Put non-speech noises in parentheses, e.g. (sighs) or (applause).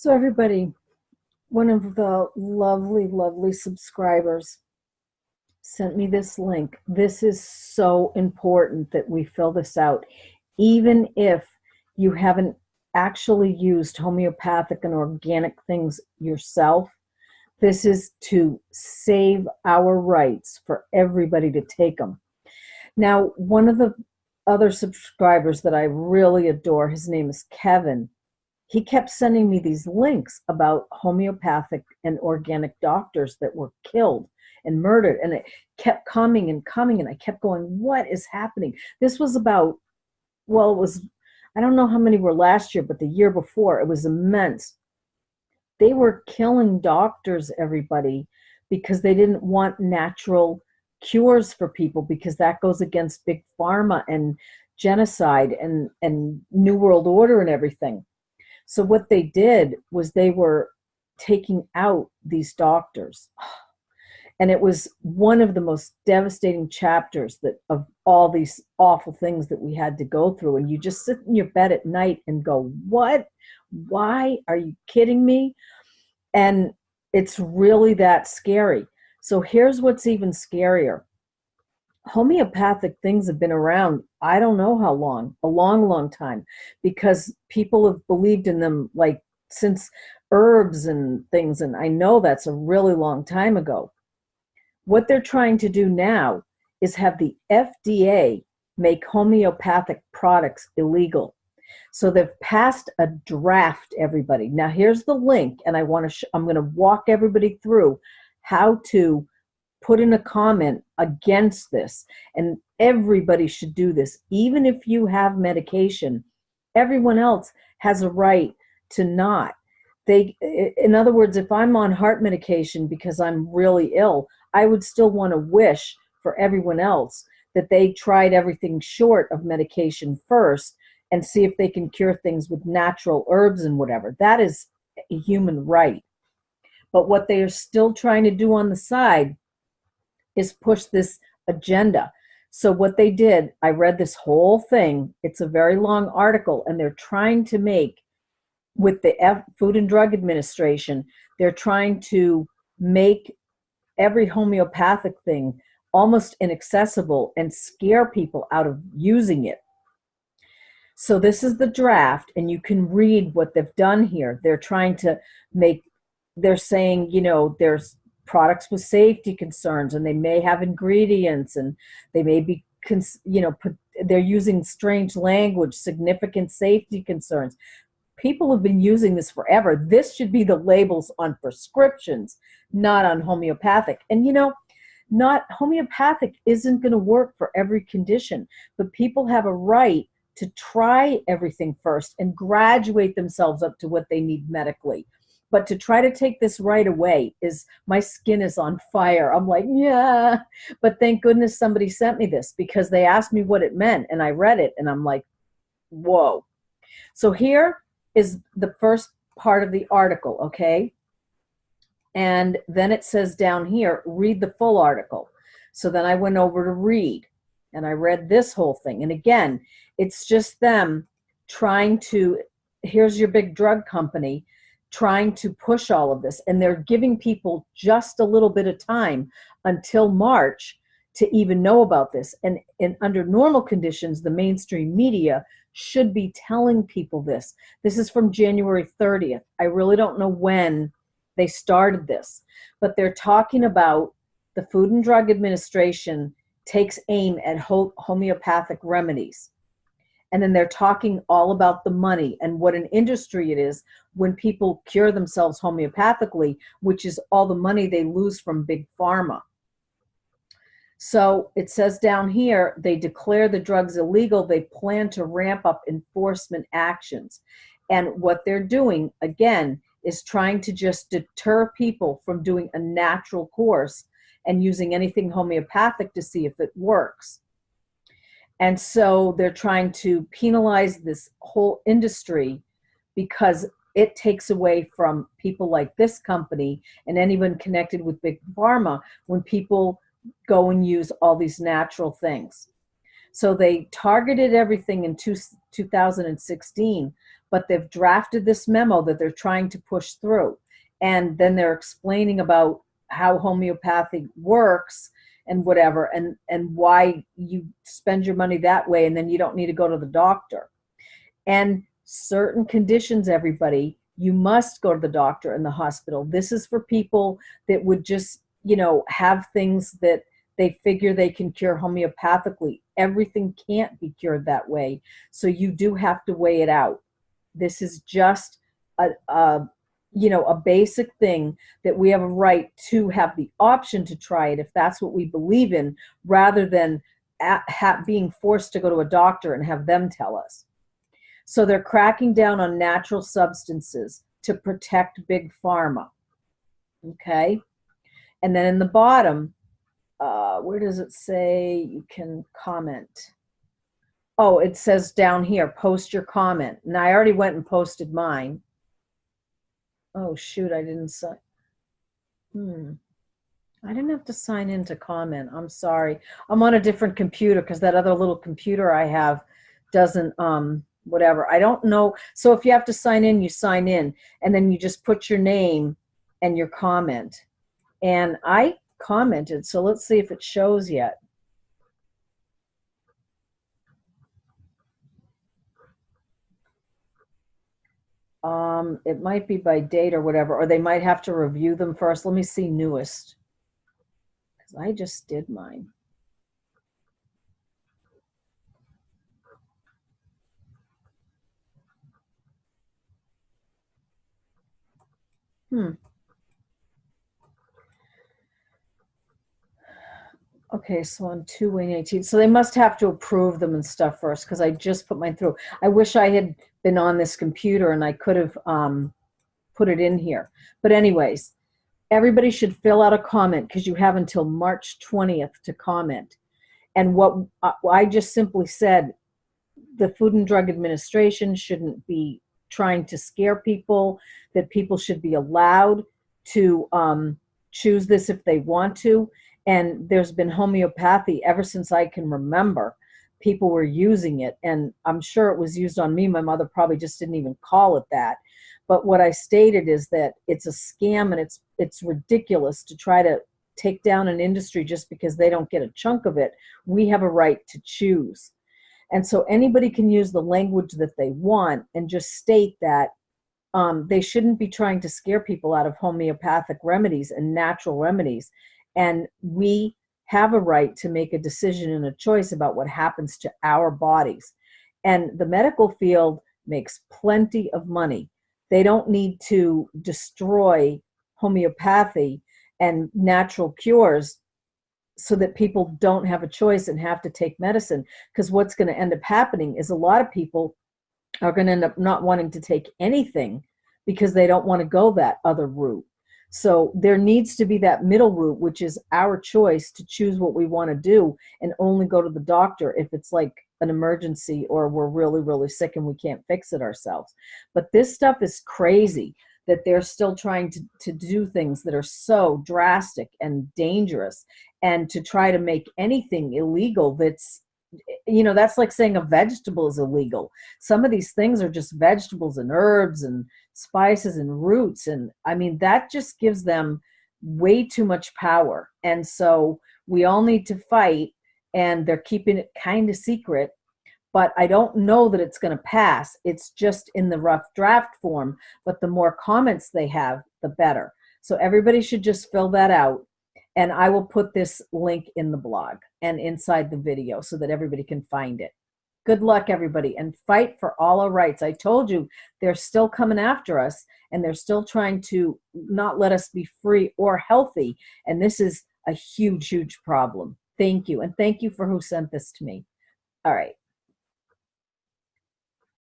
So everybody, one of the lovely, lovely subscribers sent me this link. This is so important that we fill this out. Even if you haven't actually used homeopathic and organic things yourself, this is to save our rights for everybody to take them. Now, one of the other subscribers that I really adore, his name is Kevin he kept sending me these links about homeopathic and organic doctors that were killed and murdered and it kept coming and coming and i kept going what is happening? This was about well it was i don't know how many were last year but the year before it was immense. They were killing doctors everybody because they didn't want natural cures for people because that goes against big pharma and genocide and and new world order and everything so what they did was they were taking out these doctors. (sighs) And it was one of the most devastating chapters that of all these awful things that we had to go through. And you just sit in your bed at night and go, what? Why? Are you kidding me? And it's really that scary. So here's what's even scarier homeopathic things have been around i don't know how long a long long time because people have believed in them like since herbs and things and i know that's a really long time ago. What they're trying to do now is have the fda make homeopathic products illegal. So they've passed a draft everybody. Now here's the link and i want to i'm going to walk everybody through how to put in a comment against this. And everybody should do this. Even if you have medication, everyone else has a right to not. They, in other words, if I'm on heart medication because I'm really ill, I would still want to wish for everyone else that they tried everything short of medication first and see if they can cure things with natural herbs and whatever. That is a human right. But what they are still trying to do on the side is push this agenda. So what they did, I read this whole thing. It's a very long article, and they're trying to make, with the F Food and Drug Administration, they're trying to make every homeopathic thing almost inaccessible and scare people out of using it. So this is the draft, and you can read what they've done here. They're trying to make, they're saying, you know, there's products with safety concerns and they may have ingredients and they may be you know put, they're using strange language significant safety concerns. People have been using this forever. This should be the labels on prescriptions not on homeopathic. And you know not homeopathic isn't going to work for every condition but people have a right to try everything first and graduate themselves up to what they need medically but to try to take this right away is my skin is on fire. I'm like yeah. But thank goodness somebody sent me this because they asked me what it meant and i read it and i'm like whoa. So here is the first part of the article okay? And then it says down here read the full article. So then i went over to read and i read this whole thing. And again it's just them trying to here's your big drug company trying to push all of this and they're giving people just a little bit of time until March to even know about this. And, under normal conditions the mainstream media should be telling people this. This is from January 30th I really don't know when they started this but they're talking about the Food and Drug Administration takes aim at homeopathic remedies and then they're talking all about the money and what an industry it is when people cure themselves homeopathically, which is all the money they lose from big pharma. So it says down here, they declare the drugs illegal. They plan to ramp up enforcement actions. And what they're doing, again, is trying to just deter people from doing a natural course and using anything homeopathic to see if it works. And so they're trying to penalize this whole industry because it takes away from people like this company and anyone connected with big pharma when people go and use all these natural things. So they targeted everything in two, 2016, but they've drafted this memo that they're trying to push through. And then they're explaining about how homeopathy works and whatever and and why you spend your money that way and then you don't need to go to the doctor. And certain conditions everybody you must go to the doctor in the hospital. This is for people that would just you know have things that they figure they can cure homeopathically. Everything can't be cured that way so you do have to weigh it out. This is just a, a you know, a basic thing that we have a right to have the option to try it if that's what we believe in, rather than at, being forced to go to a doctor and have them tell us. So they're cracking down on natural substances to protect big pharma. Okay. And then in the bottom, uh, where does it say you can comment? Oh, it says down here, post your comment. And I already went and posted mine. Oh, shoot, I didn't sign. Hmm. I didn't have to sign in to comment. I'm sorry. I'm on a different computer because that other little computer I have doesn't, um, whatever. I don't know. So if you have to sign in, you sign in and then you just put your name and your comment. And I commented, so let's see if it shows yet. Um, it might be by date or whatever, or they might have to review them first. Let me see newest. Because I just did mine. Hmm. Okay, so on 2 Wayne 18. So they must have to approve them and stuff first because I just put mine through. I wish I had been on this computer and I could have um, put it in here. But anyways, everybody should fill out a comment because you have until March 20th to comment. And what uh, I just simply said, the Food and Drug Administration shouldn't be trying to scare people, that people should be allowed to um, choose this if they want to. And there's been homeopathy ever since I can remember. People were using it and i'm sure it was used on me. My mother probably just didn't even call it that. But what i stated is that it's a scam and it's it's ridiculous to try to take down an industry just because they don't get a chunk of it. We have a right to choose. And so anybody can use the language that they want and just state that um, they shouldn't be trying to scare people out of homeopathic remedies and natural remedies and we have a right to make a decision and a choice about what happens to our bodies. And the medical field makes plenty of money. They don't need to destroy homeopathy and natural cures so that people don't have a choice and have to take medicine. Because what's going to end up happening is a lot of people are going to end up not wanting to take anything because they don't want to go that other route. So there needs to be that middle route, which is our choice to choose what we want to do and only go to the doctor if it's like an emergency or we're really, really sick and we can't fix it ourselves. But this stuff is crazy that they're still trying to, to do things that are so drastic and dangerous and to try to make anything illegal that's you know that's like saying a vegetable is illegal some of these things are just vegetables and herbs and spices and roots and i mean that just gives them way too much power. And so we all need to fight and they're keeping it kind of secret but i don't know that it's going to pass. It's just in the rough draft form but the more comments they have the better. So everybody should just fill that out and I will put this link in the blog and inside the video so that everybody can find it. Good luck, everybody, and fight for all our rights. I told you they're still coming after us and they're still trying to not let us be free or healthy. And this is a huge, huge problem. Thank you. And thank you for who sent this to me. All right.